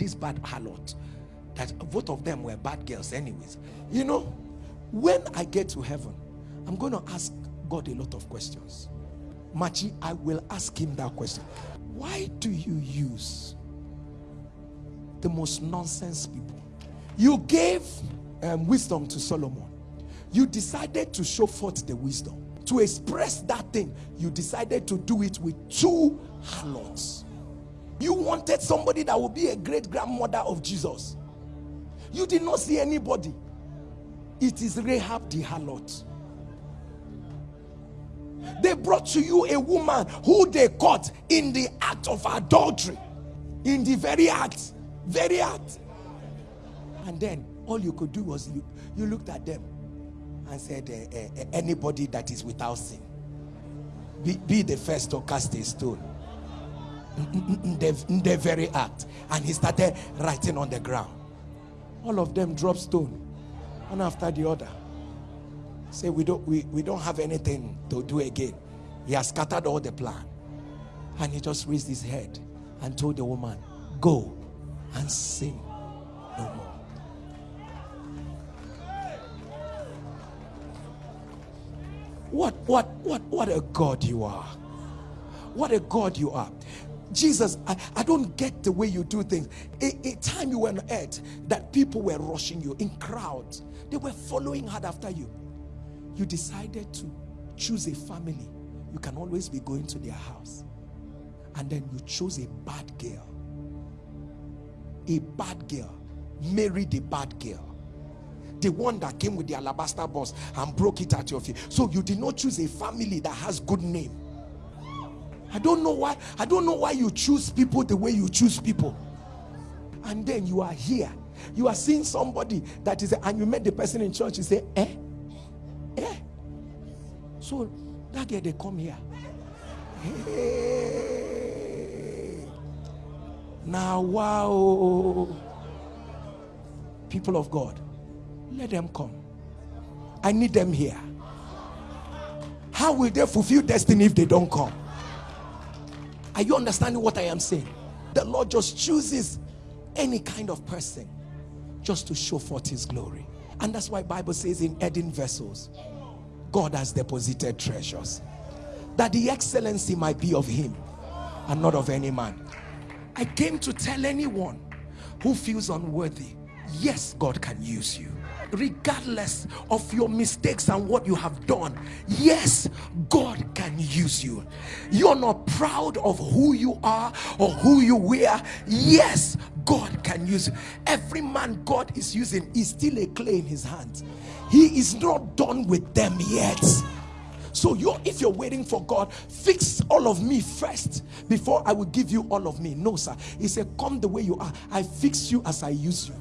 this bad harlot that both of them were bad girls anyways. You know when i get to heaven i'm going to ask god a lot of questions. Machi i will ask him that question. Why do you use the most nonsense people? You gave um, wisdom to solomon. You decided to show forth the wisdom. To express that thing you decided to do it with two harlots you wanted somebody that would be a great grandmother of jesus. You did not see anybody. It is rahab the harlot. They brought to you a woman who they caught in the act of adultery. In the very act very act. And then all you could do was you, looked at them and said uh, uh, uh, anybody that is without sin be, be the first to cast a stone in the, very act. And he started writing on the ground. All of them dropped stone. One after the other. Say we don't we, we don't have anything to do again. He has scattered all the plan. And he just raised his head and told the woman go and sin no more. What what what what a god you are. What a god you are jesus i, I don't get the way you do things. A, a time you were on earth that people were rushing you in crowds. They were following hard after you. You decided to choose a family. You can always be going to their house. And then you chose a bad girl. A bad girl. Married a bad girl. The one that came with the alabaster box and broke it at your feet so you did not choose a family that has good name i don't know why i don't know why you choose people the way you choose people. And then you are here. You are seeing somebody that is and you met the person in church you say eh? Eh? So that girl they come here. Hey. now wow people of god let them come. I need them here. How will they fulfill destiny if they don't come are you understanding what i am saying? The lord just chooses any kind of person just to show forth his glory. And that's why bible says in earthen vessels god has deposited treasures that the excellency might be of him and not of any man. I came to tell anyone who feels unworthy yes god can use you. Regardless of your mistakes and what you have done yes god you. You're not proud of who you are or who you were yes god can use you. Every man god is using is still a clay in his hands. He is not done with them yet. So you if you're waiting for god fix all of me first before i will give you all of me. No sir. He said come the way you are. I fix you as i use you